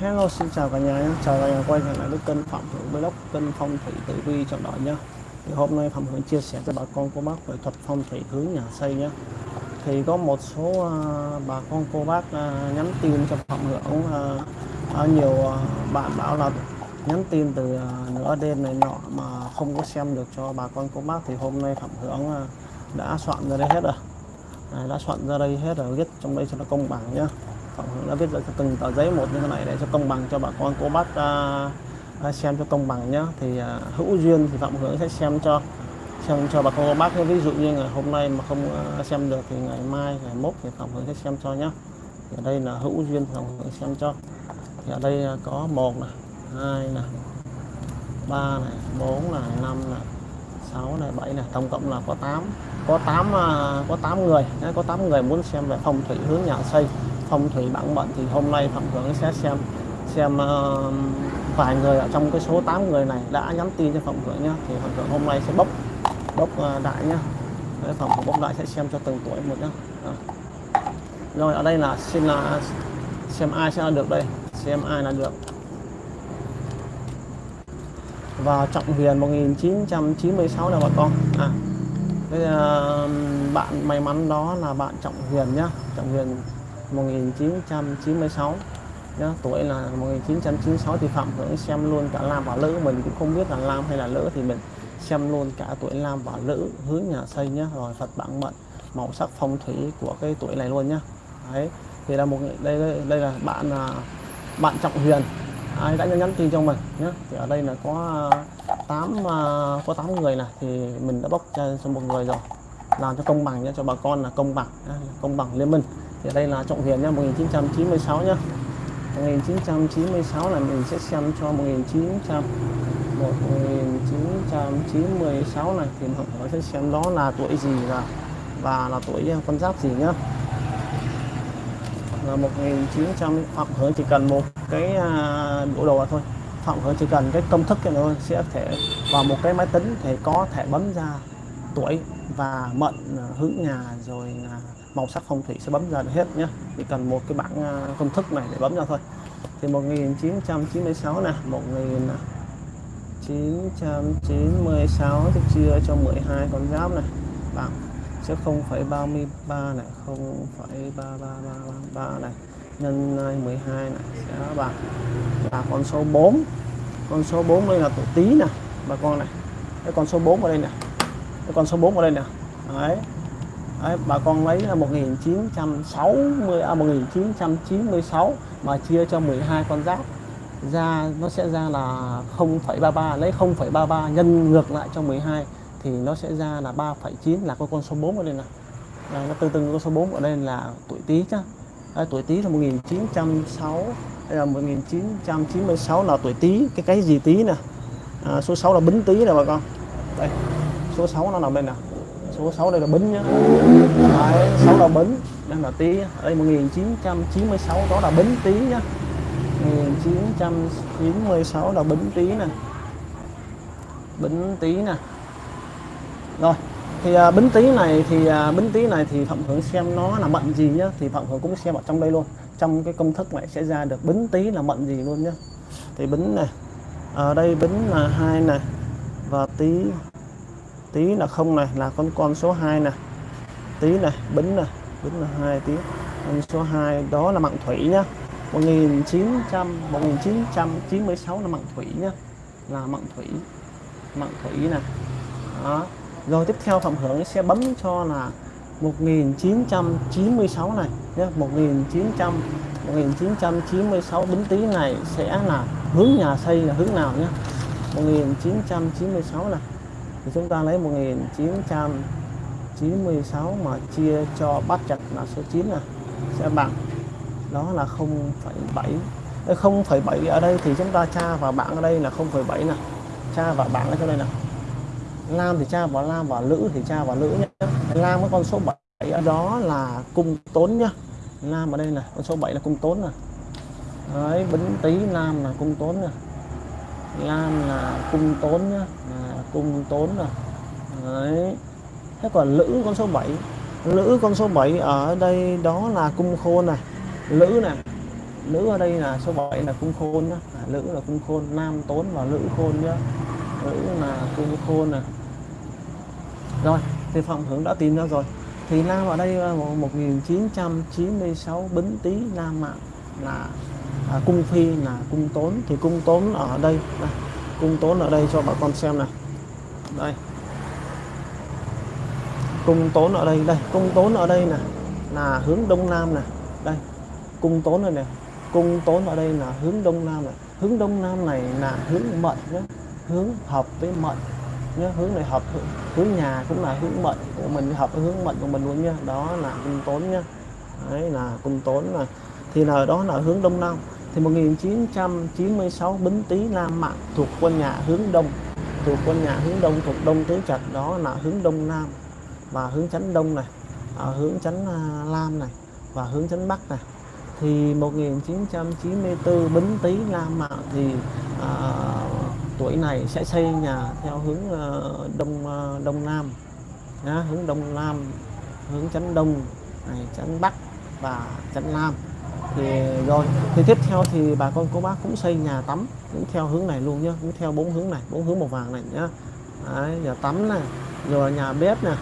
Hello xin chào cả nhà nhé. Chào cả nhà quay trở lại với kênh Phạm Hưởng blog kênh phong thủy tử vi chọn đợi nhé. Thì hôm nay Phạm Hưởng chia sẻ cho bà con cô bác về thuật phong thủy hướng nhà xây nhé. Thì có một số uh, bà con cô bác uh, nhắn tin cho Phạm Hưởng uh, à, nhiều uh, bạn bảo là nhắn tin từ uh, nửa đêm này nọ mà không có xem được cho bà con cô bác. Thì hôm nay Phạm Hưởng uh, đã soạn ra đây hết rồi. À, đã soạn ra đây hết rồi viết trong đây cho nó công bằng nhé. Tổng Hưởng đã viết ra từng tờ giấy một như thế này để cho công bằng cho bà con. Cô bác uh, xem cho công bằng nhá. Thì uh, hữu duyên thì Phạm Hưởng sẽ xem cho xem cho bà con cô bác ví dụ như ngày hôm nay mà không uh, xem được thì ngày mai ngày mốt thì Phạm Hưởng sẽ xem cho nhá. Thì ở đây là hữu duyên Phạm Hưởng xem cho. Thì ở đây có một này hai này ba này bốn này năm này sáu này bảy này. Tổng cộng là có 8 có 8 có 8 người có 8 người muốn xem về phong thủy hướng nhà xây phong thủy bản mệnh thì hôm nay Phạm Hưởng sẽ xem xem uh, vài người ở trong cái số 8 người này đã nhắn tin cho Phạm Hưởng nhá. Thì Phạm Hưởng hôm nay sẽ bốc bốc uh, đại nhá. Đấy, Phạm bốc đại sẽ xem cho từng tuổi một nhá. À. rồi ở đây là xin là xem ai sẽ là được đây xem ai là được. Và Trọng Huyền 1996 là bà con. À cái uh, bạn may mắn đó là bạn Trọng Huyền nhá. Trọng Huyền 1996 nhá, tuổi là 1996 thì Phạm Hưởng xem luôn cả Lam và Lữ. Mình cũng không biết là Lam hay là Lữ thì mình xem luôn cả tuổi Lam và Lữ hướng nhà xây nhá. Rồi Phật bản mệnh màu sắc phong thủy của cái tuổi này luôn nhá. Đấy thì là một đây đây, đây là bạn là bạn Trọng Huyền. Ai đã nhắn tin cho mình nhé thì ở đây là có 8 à, có 8 người này thì mình đã bốc cho, cho một người rồi. Làm cho công bằng nhé cho bà con là công bằng công bằng liên minh thì đây là Trọng Hiền nha 1996 nhá. 1996 là mình sẽ xem cho 1900 1996 này, thì mọi người sẽ xem đó là tuổi gì và và là tuổi à, con giáp gì nhá. Là 1900 Phạm Hưởng chỉ cần một cái à, bộ đồ thôi. Phạm Hưởng chỉ cần cái công thức thôi, sẽ thể vào một cái máy tính thì có thể bấm ra tuổi và mệnh à, hướng nhà, rồi là màu sắc phong thủy sẽ bấm ra được hết nhé chỉ cần một cái bảng à, công thức này để bấm ra thôi. Thì 1996 nè 1996 thì chia cho 12 con giáp này. Bằng sẽ 0,33 này 0,3333 này. Nhân 12 này sẽ bằng là con số 4 con số 4 đây là tuổi tí nè bà con này. Cái con số 4 ở đây nè. Cái con số 4 ở đây nè. Đấy. Đấy, bà con lấy là 1960 à, 1996 à, mà chia cho 12 con giáp. Ra nó sẽ ra là 0,33 lấy 0,33 nhân ngược lại cho 12 thì nó sẽ ra là 3,9 là con con số 4 ở đây nè. Đây, nó tương tự con số 4 ở đây là tuổi Tý chứ. Đấy, tuổi Tý là 1906 đây là 1996 là tuổi Tý cái cái gì Tý nè? À, số 6 là Bính Tý nè bà con. Đây số 6 nó nằm bên nè số 6 đây là Bính nhá. Đấy, 6 là Bính đây là Tý đây 1996 đó là Bính Tý nhá. 1996 là Bính Tý nè. Bính Tý nè. Rồi thì à, Bính Tý này thì à, Bính Tý này thì Phạm Hưởng xem nó là mệnh gì nhá thì Phạm Hưởng cũng xem ở trong đây luôn. Trong cái công thức này sẽ ra được Bính Tý là mệnh gì luôn nhá. Thì Bính này ở đây Bính là hai này và Tý tí là không này, là con con số 2 này. Tí này, bính này, bính là hai tí. Con số 2 đó là mặng thủy nhá. 1900 1996 là mặng thủy nhá. Là mặng thủy mặng thủy này. Đó. Rồi tiếp theo phạm hưởng sẽ bấm cho là 1996 này nhé 1900 1996 bính tý này sẽ là hướng nhà xây là hướng nào nhé 1996 này thì chúng ta lấy 1996 mà chia cho bát chặt là số 9 này sẽ bằng. Đó là 0,7 0,7 ở đây thì chúng ta tra vào bảng ở đây là 0,7 nè. Tra vào bảng ở chỗ đây nè. Lam thì tra vào Lam và Lữ thì tra vào Lữ nhé. Lam có con số 7 ở đó là cung tốn nhá. Lam ở đây là con số 7 là cung tốn nè. Đấy bính tí Lam là cung tốn nè. Lam là cung tốn nhá cung tốn rồi đấy. Thế còn lữ con số 7 lữ con số 7 ở đây đó là cung khôn này. Lữ này nữ ở đây là số 7 là cung khôn đó. à, nữ là cung khôn nam tốn và nữ khôn nhá. Nữ là cung khôn này rồi thì phòng hưởng đã tìm ra rồi. Thì nam ở đây à, 1996 bính tý nam mạng là à, cung phi là cung tốn. Thì cung tốn ở đây này, cung tốn ở đây cho bà con xem này đây. Cung tốn ở đây đây, cung tốn ở đây nè. Là hướng đông nam nè. Đây, cung tốn này nè. Cung tốn ở đây là hướng đông nam này hướng đông nam này là hướng mệnh nhé hướng hợp với mệnh nhé hướng này hợp, hướng nhà cũng là hướng mệnh của mình, hợp với hướng mệnh của mình luôn nha đó là cung tốn nhé đấy là cung tốn là thì là đó là hướng đông nam. Thì 1996 Bính Tý Nam Mạng thuộc quân nhà hướng đông thuộc con nhà hướng đông thuộc đông tứ trạch đó là hướng đông nam và hướng chánh đông này ở hướng chánh à, lam này và hướng chánh bắc này. Thì 1994 Bính Tý nam Mạng thì à, tuổi này sẽ xây nhà theo hướng à, đông à, đông nam à, hướng đông nam hướng chánh đông này chánh bắc và chánh nam thì rồi thì tiếp theo thì bà con cô bác cũng xây nhà tắm cũng theo hướng này luôn nhá cũng theo bốn hướng này bốn hướng màu vàng này nhá. Đấy, nhà tắm này rồi nhà bếp này.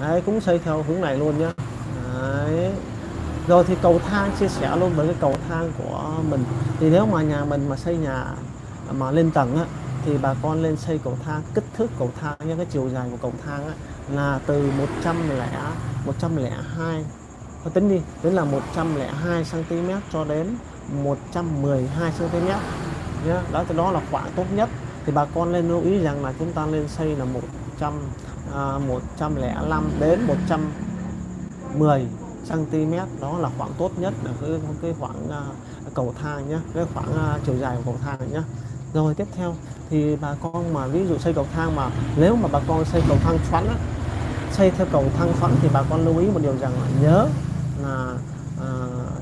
Đấy, cũng xây theo hướng này luôn nhá. Đấy. rồi thì cầu thang chia sẻ luôn với cái cầu thang của mình. Thì nếu mà nhà mình mà xây nhà mà lên tầng á, thì bà con lên xây cầu thang kích thước cầu thang nhé cái chiều dài của cầu thang á, là từ 100 lẻ 102 Thôi tính đi tính là 102 cm cho đến 112 cm nhé đó thì đó là khoảng tốt nhất. Thì bà con nên lưu ý rằng là chúng ta nên xây là 100 à, 105 đến 110 cm đó là khoảng tốt nhất là cái cái khoảng à, cầu thang nhé cái khoảng à, chiều dài của cầu thang nhé rồi tiếp theo thì bà con mà ví dụ xây cầu thang mà nếu mà bà con xây cầu thang xoắn á, xây theo cầu thang xoắn thì bà con lưu ý một điều rằng là nhớ là à,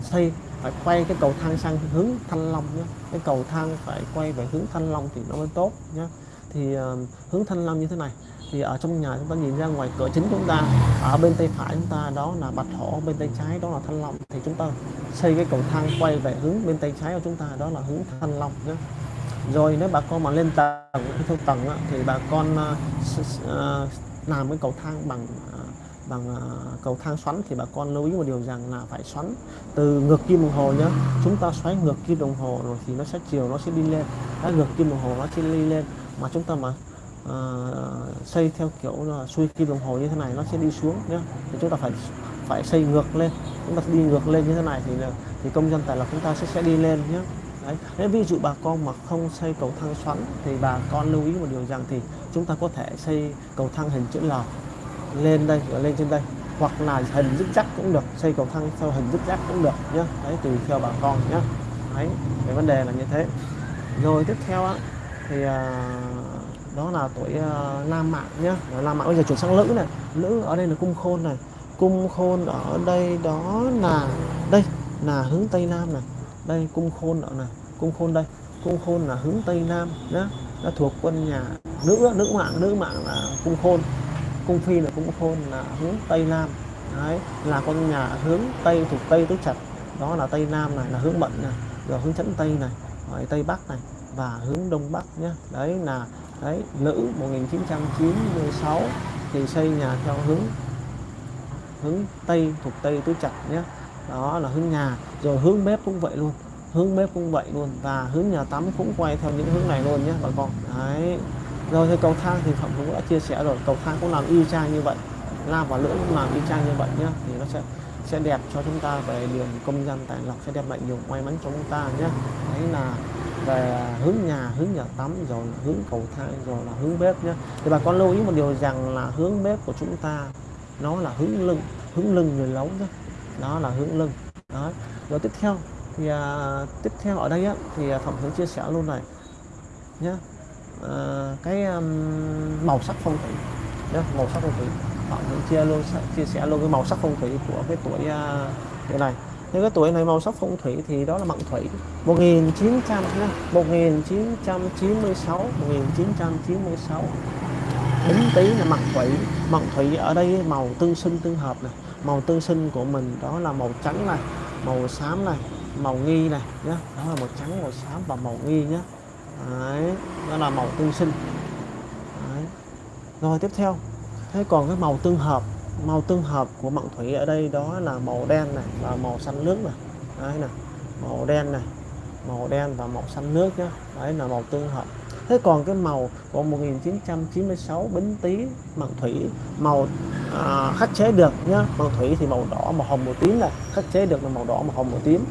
xây phải quay cái cầu thang sang hướng thanh long nhé. Cái cầu thang phải quay về hướng thanh long thì nó mới tốt nhé. Thì à, hướng thanh long như thế này thì ở trong nhà chúng ta nhìn ra ngoài cửa chính chúng ta ở bên tay phải chúng ta đó là bạch hổ bên tay trái đó là thanh long. Thì chúng ta xây cái cầu thang quay về hướng bên tay trái của chúng ta đó là hướng thanh long nhé. Rồi nếu bà con mà lên tầng theo tầng thì bà con uh, uh, làm cái cầu thang bằng uh, bằng ờ, cầu thang xoắn thì bà con lưu ý một điều rằng là phải xoắn từ ngược kim đồng hồ nhé chúng ta xoáy ngược kim đồng hồ rồi thì nó sẽ chiều nó sẽ đi lên. Đã ngược kim đồng hồ nó sẽ đi lên mà chúng ta mà uh, xây theo kiểu là xuôi kim đồng hồ như thế này nó sẽ đi xuống nhé thì chúng ta phải phải xây ngược lên. Chúng ta đi ngược lên như thế này thì thì công dân tài lộc chúng ta sẽ sẽ đi lên nhé Đấy. Nếu ví dụ bà con mà không xây cầu thang xoắn thì bà con lưu ý một điều rằng thì chúng ta có thể xây cầu thang hình chữ L lên đây và lên trên đây. Hoặc là hình dứt chắc cũng được xây cầu thang theo hình dứt chắc cũng được nhé đấy tùy theo bà con nhé đấy cái vấn đề là như thế. Rồi tiếp theo á, thì à, đó là tuổi à, nam mạng nhé nam mạng bây giờ chuyển sang nữ này. Nữ ở đây là cung khôn này. Cung khôn ở đây đó là đây là hướng tây nam này. Đây cung khôn ở này. Cung khôn đây. Cung khôn là hướng tây nam nhé nó thuộc quân nhà nữ nữ mạng nữ mạng là cung khôn cung phi là cung khôn là hướng tây nam. Đấy, là con nhà hướng tây, thuộc tây tứ trạch. Đó là tây nam này, là hướng mận này, rồi hướng chấn tây này, rồi tây bắc này, và hướng đông bắc nhé đấy là, đấy nữ 1996 thì xây nhà theo hướng hướng tây, thuộc tây tứ trạch nhé đó là hướng nhà, rồi hướng bếp cũng vậy luôn, hướng bếp cũng vậy luôn, và hướng nhà tắm cũng quay theo những hướng này luôn nhé bà con. Đấy rồi thì cầu thang thì phạm cũng đã chia sẻ rồi. Cầu thang cũng làm y chang như vậy. Nam và lưỡng cũng làm y chang như vậy nhé thì nó sẽ sẽ đẹp cho chúng ta về đường công dân tài lộc sẽ đem lại nhiều may mắn cho chúng ta nhé đấy là về hướng nhà hướng nhà tắm rồi là hướng cầu thang rồi là hướng bếp nhé thì bà con lưu ý một điều rằng là hướng bếp của chúng ta nó là hướng lưng hướng lưng người lấu nhé đó là hướng lưng. Đó. Rồi tiếp theo thì à, tiếp theo ở đây á, thì phạm hướng chia sẻ luôn này nhé uh, cái um, màu sắc phong thủy. Nhé màu sắc phong thủy. Họ cũng chia luôn chia sẻ luôn cái màu sắc phong thủy của cái tuổi uh, tuổi này. Nhưng cái tuổi này màu sắc phong thủy thì đó là mệnh thủy. 1900 nhé 1996 1996 Bính tý là mệnh thủy. Mệnh thủy ở đây màu tương sinh tương hợp này. Màu tương sinh của mình đó là màu trắng này màu xám này màu nghi này nhé đó là màu trắng màu xám và màu nghi nhé đấy đó là màu tương sinh. Đấy. rồi tiếp theo. Thế còn cái màu tương hợp màu tương hợp của mạng thủy ở đây đó là màu đen này và màu xanh nước này. Đấy này màu đen này màu đen và màu xanh nước nhá. Đấy là màu tương hợp. Thế còn cái màu của 1996 bính tý mạng thủy màu à, khắc chế được nhá. Mạng thủy thì màu đỏ màu hồng màu tím là khắc chế được là màu đỏ màu hồng màu tím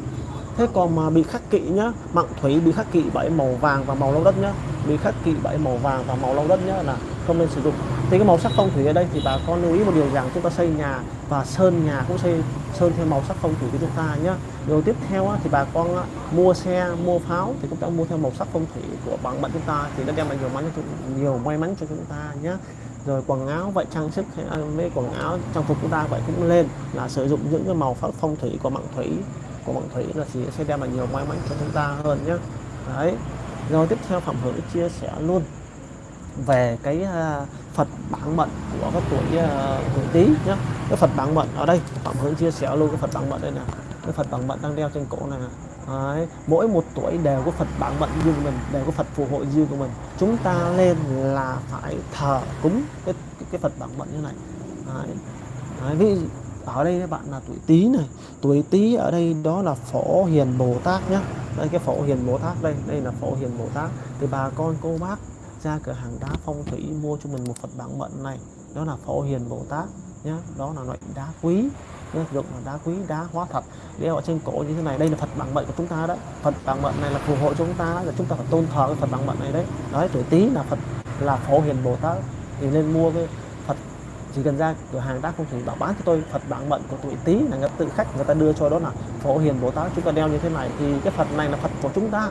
thế còn mà bị khắc kỵ nhá mặn thủy bị khắc kỵ bởi màu vàng và màu lâu đất nhá. Bị khắc kỵ bởi màu vàng và màu lâu đất nhá, là không nên sử dụng. Thì cái màu sắc phong thủy ở đây thì bà con lưu ý một điều rằng chúng ta xây nhà và sơn nhà cũng xây, sơn theo màu sắc phong thủy của chúng ta nhé điều tiếp theo thì bà con mua xe, mua pháo thì cũng đã mua theo màu sắc phong thủy của bản mệnh chúng ta thì nó đem lại nhiều may mắn nhiều may mắn cho chúng ta nhé rồi quần áo vậy trang sức hay à, với quần áo trang phục chúng ta vậy cũng lên là sử dụng những cái màu phong thủy của mạng thủy của mạng thủy là chỉ sẽ đem lại nhiều may mắn cho chúng ta hơn nhé đấy rồi tiếp theo phạm hữu chia sẻ luôn về cái uh, Phật bản mệnh của các tuổi uh, Tý nhé cái Phật bản mệnh ở đây Phạm hữu chia sẻ luôn cái Phật bản mệnh đây nè cái Phật bản mệnh đang đeo trên cổ này Đấy. mỗi một tuổi đều có Phật bản mệnh riêng của mình đều có Phật phù hộ riêng của mình chúng ta lên là phải thờ cúng cái cái, cái Phật bản mệnh như này Đấy. Đấy. ví ở đây các bạn là tuổi Tý này. Tuổi Tý ở đây đó là phổ hiền Bồ Tát nhé đây, cái phổ hiền Bồ Tát đây đây là phổ hiền Bồ Tát. Thì bà con cô bác ra cửa hàng đá phong thủy mua cho mình một Phật bản mệnh này. Đó là phổ hiền Bồ Tát nhé đó là loại đá quý nhé dụng là đá quý, đá hóa thật. Đeo ở trên cổ như thế này, đây là Phật bản mệnh của chúng ta đấy Phật bản mệnh này là phù hộ cho chúng ta là chúng ta phải tôn thờ cái Phật bản mệnh này đấy. Đấy, tuổi Tý là Phật, là phổ hiền Bồ Tát. Thì nên mua cái chỉ cần ra cửa hàng, ta không chỉ bảo bán cho tôi Phật bản mệnh của tuổi Tý là người tự khách người ta đưa cho đó là phổ hiền Bồ Tát. Chúng ta đeo như thế này thì cái Phật này là Phật của chúng ta.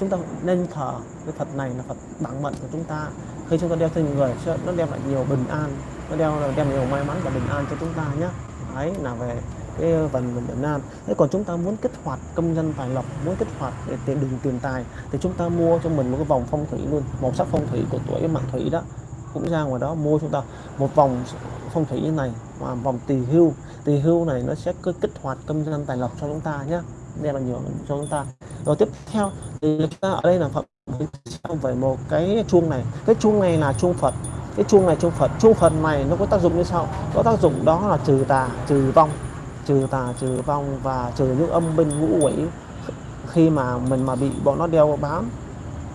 Chúng ta nên thờ cái Phật này là Phật bản mệnh của chúng ta. Khi chúng ta đeo trên người nó đem lại nhiều bình an, nó đeo là đem nhiều may mắn và bình an cho chúng ta nhé ấy là về cái phần Việt Nam thế còn chúng ta muốn kích hoạt công dân tài lộc, muốn kích hoạt để tiền đường tiền tài, thì chúng ta mua cho mình một cái vòng phong thủy luôn, màu sắc phong thủy của tuổi mạng thủy đó cũng ra ngoài đó mua chúng ta một vòng phong thủy như này và vòng tỳ hưu. Tỳ hưu này nó sẽ cứ kích hoạt công dân tài lộc cho chúng ta nhé đem là nhiều cho chúng ta. Rồi tiếp theo thì chúng ta ở đây là phật. Về một cái chuông này, cái chuông này là chuông phật. Cái chuông này chuông phật. Chuông phật này nó có tác dụng như sau. Có tác dụng đó là trừ tà, trừ vong. Trừ tà, trừ vong và trừ những âm binh ngũ quỷ. Khi mà mình mà bị bọn nó đeo bám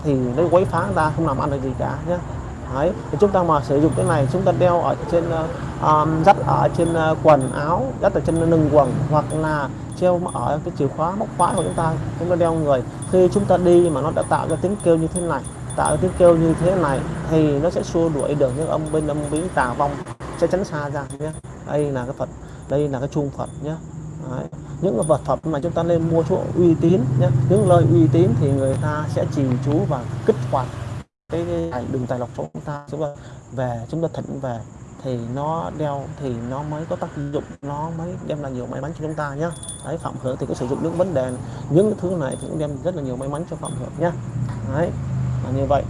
thì nó quấy phá ta, không làm ăn được gì cả nhé Đấy, thì chúng ta mà sử dụng cái này chúng ta đeo ở trên um, dắt ở trên ờ, quần áo dắt ở trên lưng quần hoặc là treo ở cái chìa khóa móc khóa của chúng ta chúng ta đeo người. Khi chúng ta đi mà nó đã tạo ra tiếng kêu như thế này tạo ra tiếng kêu như thế này thì nó sẽ xua đuổi được những âm binh âm bí tà vong sẽ tránh xa ra nhé. Đây là cái phật đây là cái chuông phật nhé. Đấy. những cái vật phẩm mà chúng ta nên mua chỗ uy tín nhé. Những lời uy tín thì người ta sẽ trì chú và kích hoạt cái, cái đường tài lộc của chúng ta chúng ta về chúng ta thỉnh về thì nó đeo thì nó mới có tác dụng nó mới đem lại nhiều may mắn cho chúng ta nhé đấy phạm hưởng thì có sử dụng những vấn đề những thứ này thì cũng đem rất là nhiều may mắn cho phạm hưởng nhé đấy là như vậy.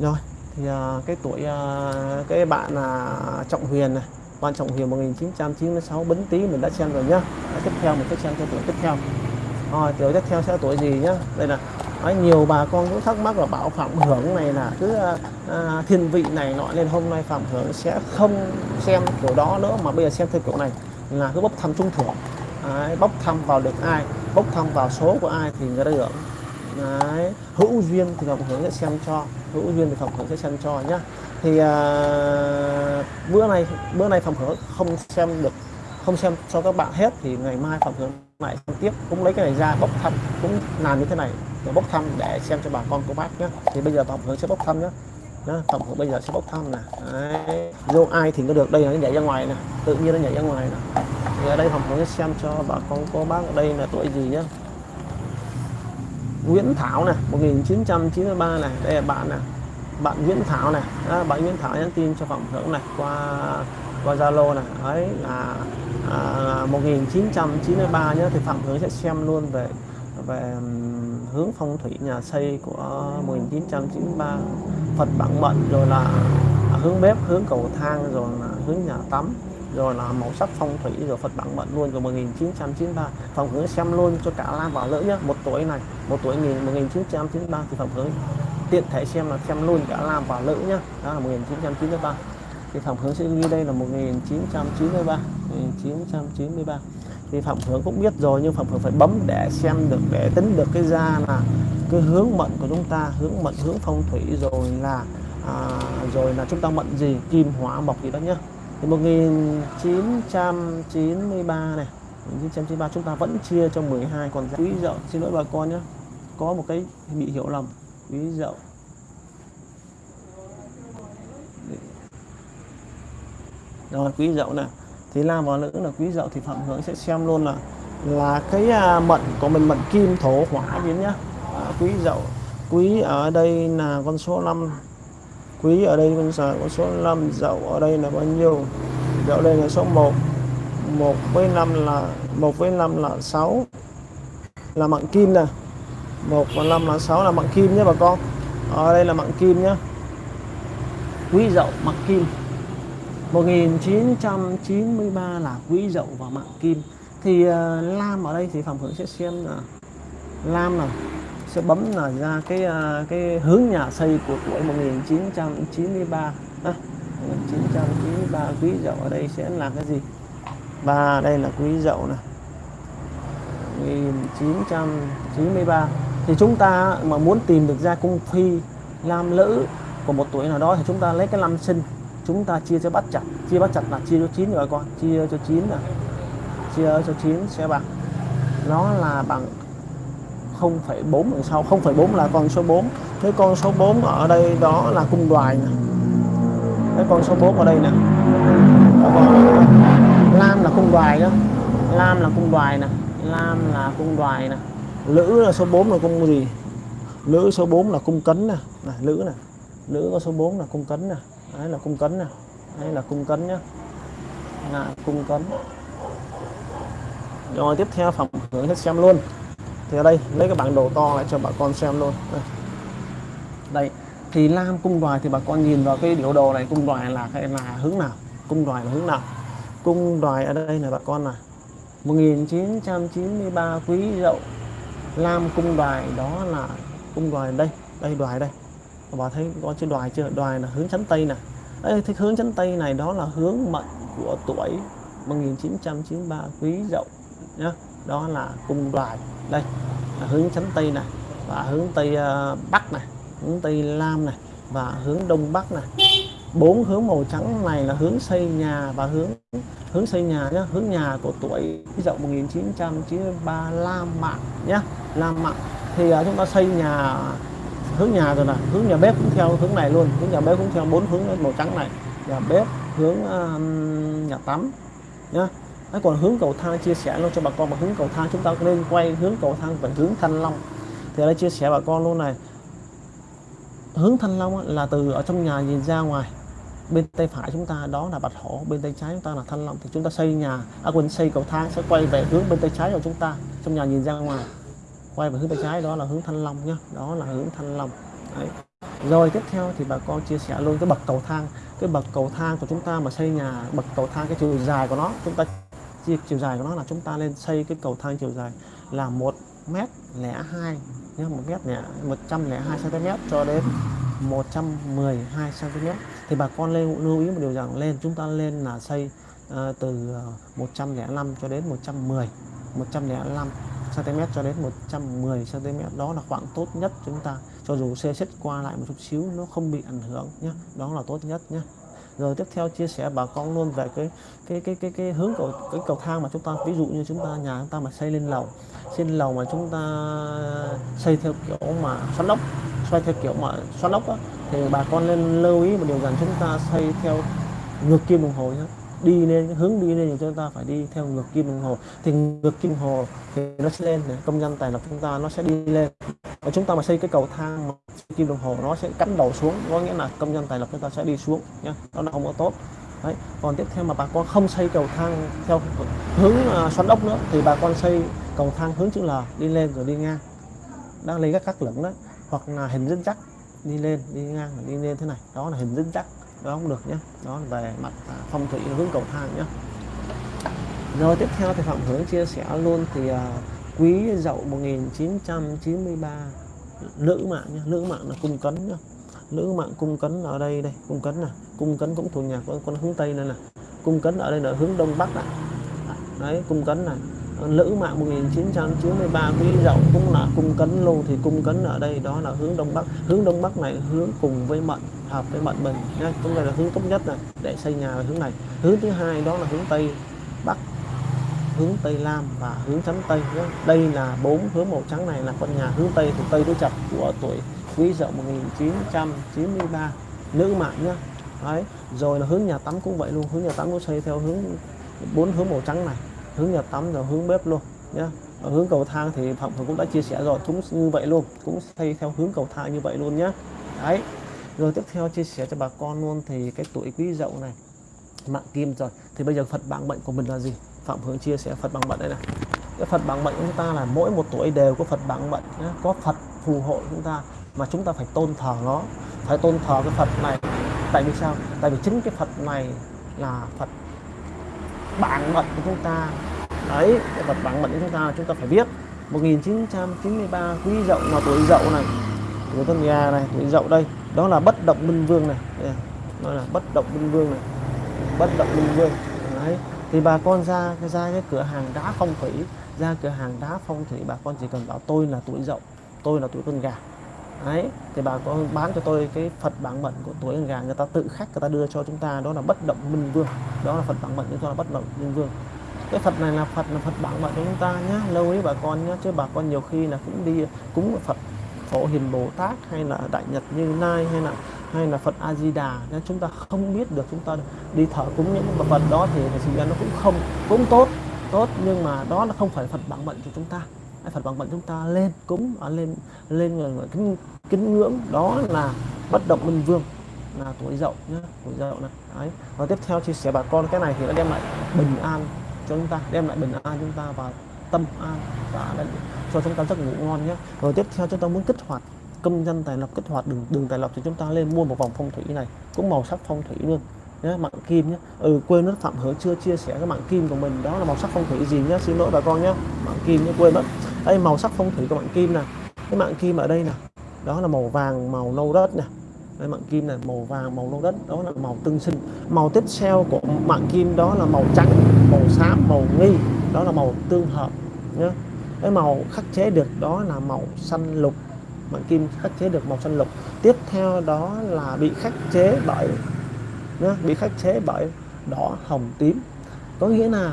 Rồi thì uh, cái tuổi uh, cái bạn là uh, trọng huyền này. Bạn trọng huyền 1996 bính tý mình đã xem rồi nhá. Tiếp theo mình sẽ xem cho tuổi tiếp theo. Rồi tuổi tiếp theo sẽ là tuổi gì nhá? Đây là Đấy, nhiều bà con cũng thắc mắc là bảo phạm hưởng này là cứ à, thiên vị này nọ nên hôm nay phạm hưởng sẽ không xem kiểu đó nữa mà bây giờ xem theo kiểu này là cứ bốc thăm trúng thưởng. Đấy, bốc thăm vào được ai bốc thăm vào số của ai thì người ta hưởng. Đấy, hữu duyên thì phạm hưởng sẽ xem cho hữu duyên thì phạm hưởng sẽ xem cho nhá. Thì à, bữa nay bữa nay phạm hưởng không xem được không xem cho các bạn hết thì ngày mai phạm hưởng lại tiếp cũng lấy cái này ra bốc thăm cũng làm như thế này để bốc thăm để xem cho bà con cô bác nhé thì bây giờ tổng hưởng sẽ bốc thăm nhé đó, tổng hưởng bây giờ sẽ bốc thăm nè. Vô ai thì có được đây là nó nhảy ra ngoài nè tự nhiên nó nhảy ra ngoài nè. Thì ở đây tổng hưởng sẽ xem cho bà con cô bác ở đây là tuổi gì nhé, Nguyễn Thảo này 1993 này đây là bạn nè. Bạn Nguyễn Thảo này bạn Nguyễn Thảo nhắn tin cho phòng Hưởng này qua qua Zalo này ấy là à, 1993 nhé thì Phạm hướng sẽ xem luôn về về hướng phong thủy nhà xây của 1993 Phật bản mệnh rồi là à, hướng bếp hướng cầu thang rồi là hướng nhà tắm rồi là màu sắc phong thủy rồi Phật bản mệnh luôn rồi 1993 phạm hướng xem luôn cho cả lan và nữ nhé một tuổi này một tuổi nghìn 1993 thì phạm hướng tiện thể xem là xem luôn cả lan và nữ nhé đó là 1993 thì Phạm Hướng sẽ ghi đây là 1993 1993 thì Phạm Hướng cũng biết rồi nhưng Phạm Hướng phải bấm để xem được để tính được cái ra là cái hướng mệnh của chúng ta hướng mệnh hướng phong thủy rồi là à, rồi là chúng ta mệnh gì kim hỏa mộc gì đó nhá. Thì 1993 này 1993 chúng ta vẫn chia cho 12 còn quý dậu xin lỗi bà con nhé có một cái bị hiểu lầm. Quý dậu. Rồi quý dậu này thì nam và nữ là quý dậu thì phạm hướng sẽ xem luôn là là cái à, mệnh của mình mận kim thổ hỏa biến nhá. À, quý dậu quý ở đây là con số 5 quý ở đây con số con số 5 dậu ở đây là bao nhiêu? Dậu đây là số 1 1 với 5 là 1 với 5 là 6 là mận kim nè. 1 và 5 là 6 là mận kim nhé bà con. Ở đây là mận kim nhé quý dậu mạng kim. 1993 là quý dậu và mạng kim. Thì uh, lam ở đây thì phạm hưởng sẽ xem là lam là sẽ bấm là ra cái uh, cái hướng nhà xây của tuổi 1993 à, 1993 quý dậu ở đây sẽ là cái gì? Và đây là quý dậu này 1993 thì chúng ta mà muốn tìm được ra cung phi lam lữ của một tuổi nào đó thì chúng ta lấy cái năm sinh chúng ta chia cho bắt chặt. Chia bắt chặt là chia cho 9 rồi con. Chia cho 9 là chia cho 9 sẽ bằng. Nó là bằng 0,4 đằng sau. 0,4 là con số 4 cái con số 4 ở đây đó là cung đoài nè. Cái con số 4 ở đây nè. Lam là cung đoài đó. Lam là cung đoài nè. Lam là cung đoài nè. Lữ là số 4 là cung gì? Lữ số 4 là cung cấn nè. Lữ nè. Lữ có số 4 là cung cấn nè đấy là cung cấn nè đây là cung cấn nhá. Là cung cấn. Rồi tiếp theo phẩm hướng hết xem luôn. Thì ở đây lấy cái bản đồ to lại cho bà con xem luôn. Đây, đây. thì lam cung đoài thì bà con nhìn vào cái biểu đồ này cung đoài là cái là hướng nào? Cung đoài là hướng nào? Cung đoài ở đây là bà con này 1993 quý dậu. Lam cung đoài đó là cung đoài đây đây đoài đây bà thấy có chữ đoài chưa? Đoài là hướng chánh tây nè. Ê, thì hướng chánh tây này đó là hướng mệnh của tuổi 1993 quý dậu nhá. Đó là cung đoài. Đây là hướng chánh tây này và hướng tây uh, bắc này hướng tây lam này và hướng đông bắc này bốn hướng màu trắng này là hướng xây nhà và hướng hướng xây nhà nhá hướng nhà của tuổi dậu 1993 Lam Mạng nhá. Lam Mạng thì uh, chúng ta xây nhà hướng nhà rồi là hướng nhà bếp cũng theo hướng này luôn. Hướng nhà bếp cũng theo bốn hướng màu trắng này. Nhà bếp hướng uh, nhà tắm nhá. Đấy, còn hướng cầu thang chia sẻ luôn cho bà con mà hướng cầu thang chúng ta nên quay hướng cầu thang về hướng thanh long. Thì ở đây chia sẻ bà con luôn này. Hướng thanh long là từ ở trong nhà nhìn ra ngoài. Bên tay phải chúng ta đó là bạch hổ bên tay trái chúng ta là thanh long. Thì chúng ta xây nhà à quên xây cầu thang sẽ quay về hướng bên tay trái của chúng ta trong nhà nhìn ra ngoài quay về hướng tay trái đó là hướng thanh long nhá. Đó là hướng thanh long. Đấy. rồi tiếp theo thì bà con chia sẻ luôn cái bậc cầu thang. Cái bậc cầu thang của chúng ta mà xây nhà bậc cầu thang cái chiều dài của nó chúng ta chia chiều dài của nó là chúng ta lên xây cái cầu thang chiều dài là một mét lẻ hai nhé một mét lẻ một trăm lẻ hai cm cho đến 112 cm thì bà con lên lưu ý một điều rằng lên chúng ta lên là xây uh, từ ờ, 105 cho đến 110 105 cm cho đến 110 cm. Đó là khoảng tốt nhất chúng ta. Cho dù xe xích qua lại một chút xíu nó không bị ảnh hưởng nhé đó là tốt nhất nhé rồi tiếp theo chia sẻ bà con luôn về cái cái cái cái cái hướng cầu cái cầu thang mà chúng ta ví dụ như chúng ta nhà chúng ta mà xây lên lầu xây lên lầu mà chúng ta xây theo kiểu mà xoắn ốc xoay theo kiểu mà xoắn ốc đó, thì bà con nên lưu ý một điều rằng chúng ta xây theo ngược kim đồng hồ nhé đi lên hướng đi lên thì chúng ta phải đi theo ngược kim đồng hồ. Thì ngược kim đồng hồ thì nó sẽ lên này công nhân tài lập chúng ta nó sẽ đi lên. Và chúng ta mà xây cái cầu thang mà kim đồng hồ nó sẽ cắn đầu xuống có nghĩa là công nhân tài lập chúng ta sẽ đi xuống nhé đó là không có tốt. Đấy. còn tiếp theo mà bà con không xây cầu thang theo hướng uh, xoắn ốc nữa thì bà con xây cầu thang hướng chữ L đi lên rồi đi ngang. Đang lấy các các lửng đó hoặc là hình dẫn chắc đi lên đi ngang đi lên thế này đó là hình dẫn chắc đó không được nhé. Đó là về mặt à, phong thủy hướng cầu thang nhé. Rồi tiếp theo thì phạm hướng chia sẻ luôn thì uh, quý dậu 1993 nữ mạng nhé nữ mạng là cung cấn nhé. Nữ mạng cung cấn ở đây đây cung cấn này cung cấn cũng thuộc nhà con con hướng tây này nè. Cung cấn ở đây là hướng đông bắc này đấy cung cấn này nữ mạng 1993 quý dậu cũng là cung cấn luôn. Thì cung cấn ở đây đó là hướng đông bắc. Hướng đông bắc này hướng cùng với mận hợp với mệnh mình. Nhé cũng là hướng tốt nhất này để xây nhà về hướng này. Hướng thứ hai đó là hướng tây bắc, hướng tây nam và hướng chắn tây nhé. Đây là bốn hướng màu trắng này là con nhà hướng tây thuộc tây đối chập của tuổi quý dậu 1993 nữ mạng nhé. Đấy, rồi là hướng nhà tắm cũng vậy luôn. Hướng nhà tắm cũng xây theo hướng bốn hướng màu trắng này. Hướng nhà tắm rồi hướng bếp luôn nhé. Ở hướng cầu thang thì phạm cũng đã chia sẻ rồi, cũng như vậy luôn, cũng xây theo hướng cầu thang như vậy luôn nhé. Đấy rồi tiếp theo chia sẻ cho bà con luôn, thì cái tuổi quý dậu này, mạng kim rồi. Thì bây giờ phật bằng mệnh của mình là gì? Phạm hướng chia sẻ phật bằng mệnh đây này. Cái phật bằng mệnh của chúng ta là mỗi một tuổi đều có phật bằng mệnh có phật phù hộ chúng ta mà chúng ta phải tôn thờ nó. Phải tôn thờ cái phật này. Tại vì sao? Tại vì chính cái phật này là phật bản mệnh của chúng ta. Đấy, cái phật bản mệnh của chúng ta chúng ta phải biết. 1993 quý dậu mà tuổi dậu này tuổi con gà này tuổi dậu đây. Đó là bất động minh vương này. Đây, à, đó là bất động minh vương này. Bất động minh vương. Đấy thì bà con ra ra cái cửa hàng đá phong thủy ra cửa hàng đá phong thủy bà con chỉ cần bảo tôi là tuổi dậu tôi là tuổi con gà. Đấy thì bà con bán cho tôi cái phật bản mệnh của tuổi con gà người ta tự khắc người ta đưa cho chúng ta. Đó là bất động minh vương. Đó là phật bản mệnh chúng ta là bất động minh vương. Cái phật này là phật là phật bản mệnh của chúng ta nhé lâu ý bà con nhé chứ bà con nhiều khi là cũng đi cúng phật phổ hiền bồ tát hay là đại nhật như lai hay là hay là Phật A Di Đà nên chúng ta không biết được chúng ta đi thờ cúng những Phật đó thì thực ra nó cũng không cũng tốt tốt nhưng mà đó là không phải Phật bản mệnh của chúng ta. Phật bản mệnh chúng ta lên cúng ở lên lên ờ, người kính, kính ngưỡng đó là bất động minh vương là tuổi dậu nhé tuổi dậu này đấy. Và tiếp theo chia sẻ bà con cái này thì nó đem lại bình an cho chúng ta đem lại bình an chúng ta và tâm an và cho chúng ta giấc ngủ ngon nhé. Rồi tiếp theo chúng ta muốn kích hoạt công dân tài lộc, kích hoạt đường đường tài lộc thì chúng ta lên mua một vòng phong thủy này, cũng màu sắc phong thủy luôn. Nhé mạng kim nhé. Ừ quên mất phạm hứa chưa chia sẻ cái mạng kim của mình, đó là màu sắc phong thủy gì nhé. Xin lỗi bà con nhé. Mạng kim nhé, quên mất. Đây, màu sắc phong thủy của mạng kim nè. Cái mạng kim ở đây nè, đó là màu vàng, màu nâu đất nè. Đây mạng kim này, màu vàng, màu nâu đất, đó là màu tương sinh. Màu tiếp theo của mạng kim đó là màu trắng, màu xám, màu nghi, đó là màu tương hợp nhé cái màu khắc chế được đó là màu xanh lục. Mạng kim khắc chế được màu xanh lục. Tiếp theo đó là bị khắc chế bởi nhá, bị khắc chế bởi đỏ hồng tím. Có nghĩa là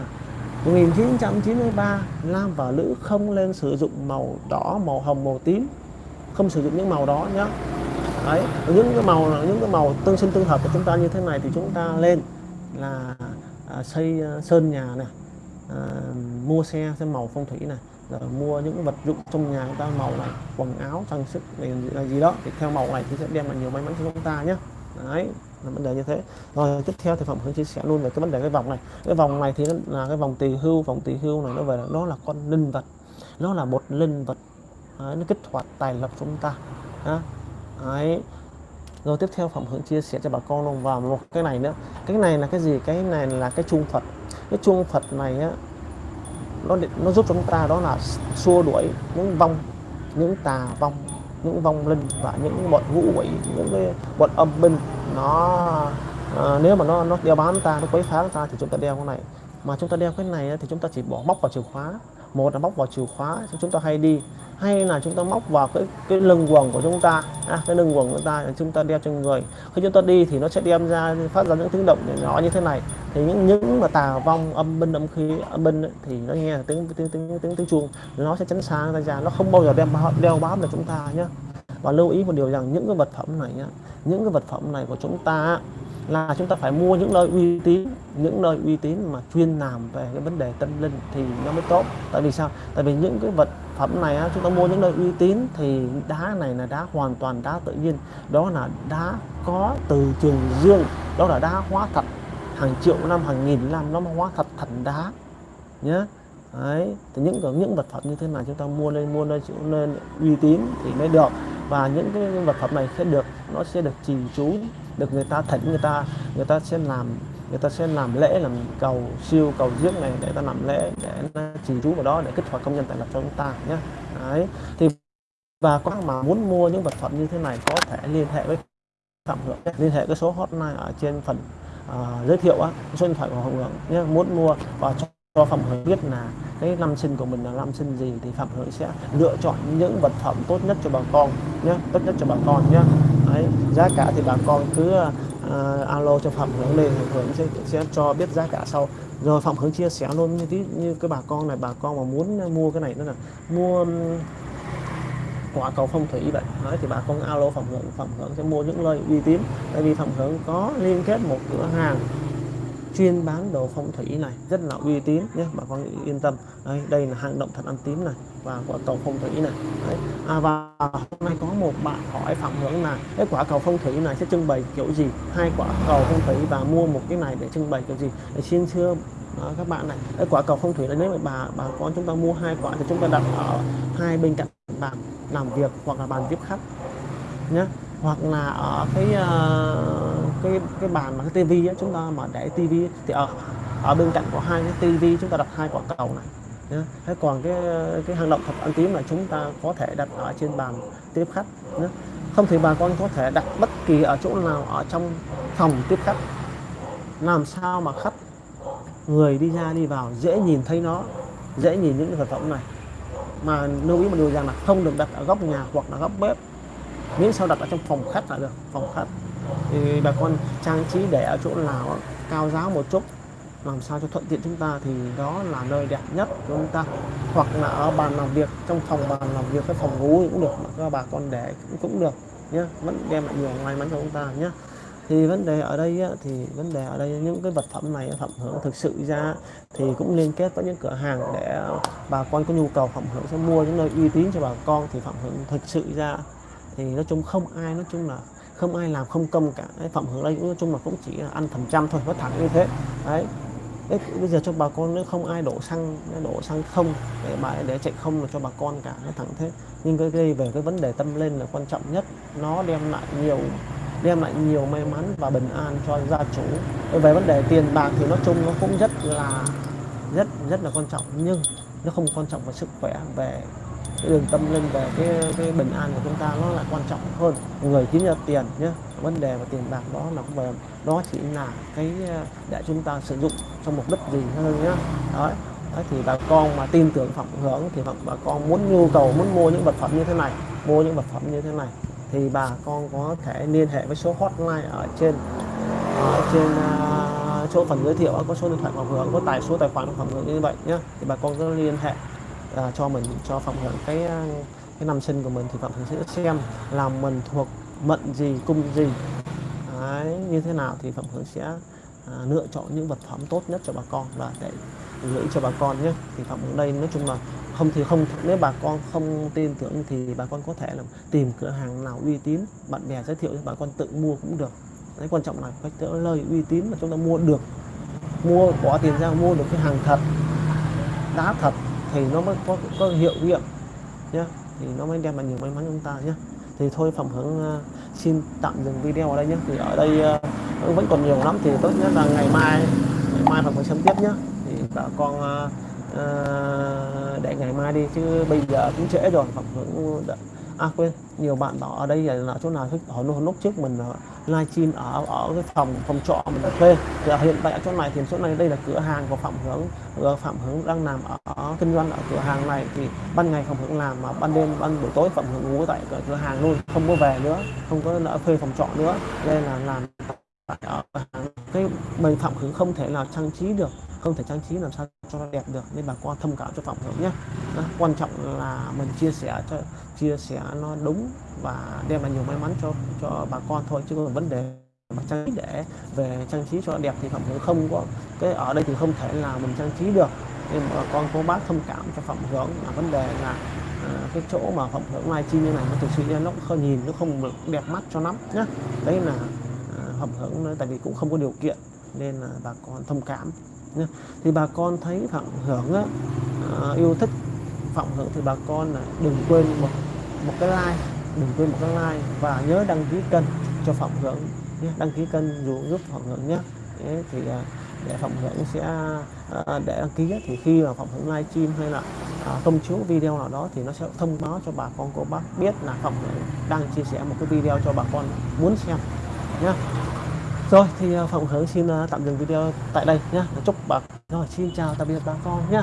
1993 nam và nữ không lên sử dụng màu đỏ màu hồng màu tím. Không sử dụng những màu đó nhé đấy những cái màu những cái màu tương sinh tương hợp của chúng ta như thế này thì chúng ta lên là à, xây à, sơn nhà này à, mua xe xem màu phong thủy này rồi mua những vật dụng trong nhà chúng ta màu này quần áo trang sức này là gì đó. Thì theo màu này thì sẽ đem lại nhiều may mắn cho chúng ta nhé. Đấy là vấn đề như thế. Rồi tiếp theo thì phẩm hướng chia sẻ luôn về cái vấn đề cái vòng này. Cái vòng này thì nó là cái vòng tỳ hưu. Vòng tỳ hưu này nó về là nó là con linh vật. Nó là một linh vật. Đấy, nó kích hoạt tài lộc chúng ta. Đấy. Rồi tiếp theo phẩm hướng chia sẻ cho bà con luôn. Vào một cái này nữa. Cái này là cái gì? Cái này là cái chuông phật. Cái chuông phật này á nó nó giúp cho chúng ta đó là xua đuổi những vong những tà vong những vong linh và những bọn ngũ quỷ những cái bọn âm binh. Nó à, nếu mà nó nó đeo bám ta nó quấy phá ta thì chúng ta đeo cái này. Mà chúng ta đeo cái này thì chúng ta chỉ bỏ móc vào chìa khóa. Một là móc vào chìa khóa chúng ta hay đi hay là chúng ta móc vào cái cái lưng quần của chúng ta à, cái lưng quần của chúng ta chúng ta đeo trên người. Khi chúng ta đi thì nó sẽ đem ra phát ra những tiếng động nhỏ như thế này. Thì những những mà tà vong âm binh âm khí âm binh ấy, thì nó nghe tiếng tiếng tiếng tiếng, tiếng chuông nó sẽ tránh xa ra ra. Nó không bao giờ đem đeo bám được chúng ta nhé và lưu ý một điều rằng những cái vật phẩm này nhá những cái vật phẩm này của chúng ta là chúng ta phải mua những nơi uy tín những nơi uy tín mà chuyên làm về cái vấn đề tâm linh thì nó mới tốt. Tại vì sao? Tại vì những cái vật phẩm này chúng ta mua những nơi uy tín thì đá này là đá hoàn toàn đá tự nhiên. Đó là đá có từ trường dương. Đó là đá hóa thật hàng triệu năm, hàng nghìn năm nó hóa thật thành đá. Nhé đấy. Thì những những vật phẩm như thế này chúng ta mua lên, mua nơi nên uy tín thì mới được. Và những cái vật phẩm này sẽ được, nó sẽ được trì chú, được người ta thỉnh, người ta người ta sẽ làm người ta sẽ làm lễ làm cầu siêu cầu giếng này để ta làm lễ để trì chú vào đó để kích hoạt công nhân tài lập cho chúng ta nhé đấy thì và có mà muốn mua những vật phẩm như thế này có thể liên hệ với phạm hưởng liên hệ cái số hotline ở trên phần uh, giới thiệu á số điện thoại của phạm hưởng nhé muốn mua và cho, cho phạm hưởng biết là cái năm sinh của mình là năm sinh gì thì phạm hưởng sẽ lựa chọn những vật phẩm tốt nhất cho bà con nhé tốt nhất cho bà con nhé Đấy, giá cả thì bà con cứ uh, alo cho phạm hướng lên phạm hướng sẽ, sẽ cho biết giá cả sau. Rồi phạm hướng chia sẻ luôn như tí như cái bà con này bà con mà muốn mua cái này nữa là mua quả cầu phong thủy vậy. Nói thì bà con alo phạm hướng phạm hướng sẽ mua những nơi uy tín. Tại vì phạm hướng có liên kết một cửa hàng chuyên bán đồ phong thủy này rất là uy tín nhé bà con yên tâm. Đây đây là hang động thật ăn tím này và quả cầu phong thủy này. Đấy. À, và hôm nay có một bạn hỏi phạm hưởng là cái quả cầu phong thủy này sẽ trưng bày kiểu gì? Hai quả cầu phong thủy và mua một cái này để trưng bày kiểu gì? Để xin thưa đó, các bạn này cái quả cầu phong thủy này nếu mà bà bà con chúng ta mua hai quả thì chúng ta đặt ở hai bên cạnh bàn làm việc hoặc là bàn tiếp khách nhé hoặc là ở cái uh, cái cái bàn mà cái tivi chúng ta mà để tivi thì ở ở bên cạnh có hai cái tivi chúng ta đặt hai quả cầu này nhé. thế còn cái cái hang động thập ăn tím là chúng ta có thể đặt ở trên bàn tiếp khách nhé. không thì bà con có thể đặt bất kỳ ở chỗ nào ở trong phòng tiếp khách làm sao mà khách người đi ra đi vào dễ nhìn thấy nó dễ nhìn những cái vật phẩm này mà lưu ý một điều rằng là không được đặt ở góc nhà hoặc là góc bếp miễn sao đặt ở trong phòng khách là được phòng khách. Thì bà con trang trí để ở chỗ nào cao giáo một chút làm sao cho thuận tiện chúng ta thì đó là nơi đẹp nhất của chúng ta. Hoặc là ở bàn làm việc trong phòng bàn làm việc cái phòng ngủ cũng được mà các bà con để cũng được nhé vẫn đem lại nhiều may mắn cho chúng ta nhé thì vấn đề ở đây á, thì vấn đề ở đây những cái vật phẩm này phẩm hưởng thực sự ra thì cũng liên kết với những cửa hàng để bà con có nhu cầu phẩm hưởng sẽ mua những nơi uy tín cho bà con thì phẩm hưởng thực sự ra thì nói chung không ai nói chung là không ai làm không công cả. Đấy, phẩm hưởng đây nói chung là cũng chỉ là ăn phần trăm thôi nó thẳng như thế. Đấy. Đấy, bây giờ cho bà con nếu không ai đổ xăng đổ xăng không để bà để chạy không là cho bà con cả nó thẳng thế. Nhưng cái gây về cái vấn đề tâm lên là quan trọng nhất. Nó đem lại nhiều đem lại nhiều may mắn và bình an cho gia chủ. Về vấn đề tiền bạc thì nói chung nó cũng rất là rất rất là quan trọng. Nhưng nó không quan trọng về sức khỏe về cái đường tâm linh về cái cái bình an của chúng ta nó là quan trọng hơn. Người chính là tiền nhé vấn đề về tiền bạc đó là không về đó chỉ là cái ờ, để chúng ta sử dụng trong mục đích gì hơn nhé đấy Đấy, thì bà con mà tin tưởng phạm hưởng thì bà con muốn nhu cầu muốn mua những vật phẩm như thế này mua những vật phẩm như thế này thì bà con có thể liên hệ với số hotline ở trên ở trên ờ, uh, chỗ phần giới thiệu có số điện thoại phạm hưởng có tài số tài khoản phạm hưởng như vậy nhé thì bà con cứ liên hệ à, cho mình cho phạm hưởng cái à, cái năm sinh của mình thì phạm hưởng sẽ xem làm mình thuộc mệnh gì cung gì. Đấy, như thế nào thì phạm hưởng sẽ à, lựa chọn những vật phẩm tốt nhất cho bà con và để gửi cho bà con nhé. Thì phạm hưởng đây nói chung là không thì không nếu bà con không tin tưởng thì bà con có thể là tìm cửa hàng nào uy tín bạn bè giới thiệu cho bà con tự mua cũng được. Cái quan trọng là cái lời uy tín mà chúng ta mua được. Mua bỏ tiền ra mua được cái hàng thật đá thật thì nó mới có có hiệu nghiệm nhé thì nó mới đem lại nhiều may mắn cho chúng ta nhé thì thôi phẩm hướng uh, ờ, xin tạm dừng video ở đây nhé thì ở đây uh, vẫn còn nhiều lắm. Thì tốt nhất là ngày mai ngày mai phẩm hướng xem tiếp nhé thì bà con uh, uh, để ngày mai đi chứ bây giờ cũng trễ rồi. Phẩm đã, à quên nhiều bạn bảo ở đây là chỗ nào họ lúc trước mình ờ, livestream ở ở cái phòng phòng trọ mình thuê thì hiện tại ở chỗ này thì chỗ này đây là cửa hàng của phạm hướng ờ, phạm hướng đang làm ở, ở kinh doanh ở cửa hàng này. Thì ban ngày phạm hướng làm mà ban đêm ban buổi tối phạm hướng ngủ tại cửa hàng luôn không có về nữa không có nợ thuê phòng trọ nữa. Đây là làm ở cái mình phạm hướng không thể nào trang trí được không thể trang trí làm sao cho nó đẹp được nên bà con thông cảm cho phạm hưởng nhé. Đó, quan trọng là mình chia sẻ cho chia sẻ nó đúng và đem lại nhiều may mắn cho cho bà con thôi chứ còn vấn đề mà trang trí để về trang trí cho đẹp thì phạm hưởng không có cái ở đây thì không thể là mình trang trí được. Nên bà con cô bác thông cảm cho phạm hưởng là vấn đề là à, cái chỗ mà phẩm hưởng livestream như này nó thực sự nó không nhìn nó không được đẹp mắt cho lắm nhá. Đấy là à, phẩm hưởng tại vì cũng không có điều kiện nên là bà con thông cảm thì bà con thấy phạm hưởng á, à, yêu thích phạm hưởng thì bà con là đừng quên một một cái like đừng quên một cái like và nhớ đăng ký kênh cho phạm hưởng nhé đăng ký kênh dù giúp Phạm Hưởng nhé Đấy, thì à, để Phạm Hưởng sẽ à, để đăng ký thì khi mà Phạm Hưởng livestream hay là à, công chiếu video nào đó thì nó sẽ thông báo cho bà con cô bác biết là Phạm Hưởng đang chia sẻ một cái video cho bà con muốn xem nhé rồi thì à, Phạm xin ờ, tạm dừng video tại đây nhé chúc bà rồi xin chào tạm biệt bà con nhé